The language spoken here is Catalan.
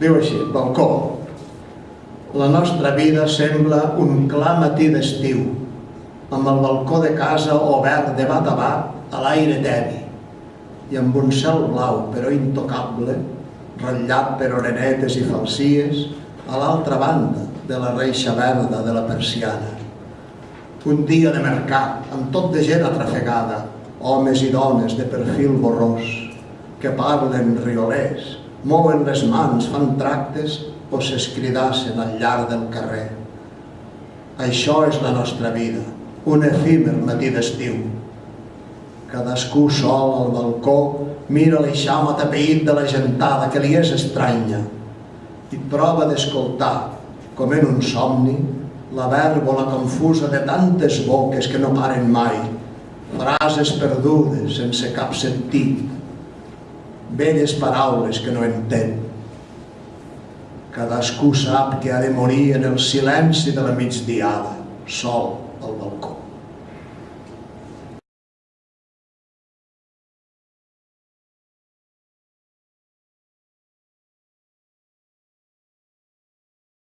Diu així, balcó. La nostra vida sembla un clar matí d'estiu, amb el balcó de casa obert de bat a bat a l'aire tebi i amb un cel blau però intocable, ratllat per orenetes i falsies, a l'altra banda de la reixa verda de la persiana. Un dia de mercat, amb tot de gent atrafegada, homes i dones de perfil borrós, que parlen riolers, mouen les mans, fan tractes o s'escridassen al llarg del carrer. Això és la nostra vida, un efímer matí d'estiu. Cadascú sol al balcó mira l'eixam atapeït de la gentada que li és estranya i prova d'escoltar, com en un somni, la vèrbola confusa de tantes boques que no paren mai, frases perdudes sense cap sentit, velles paraules que no entén. Cadascú sap que ha de morir en el silenci de la migdiada, sol al balcó.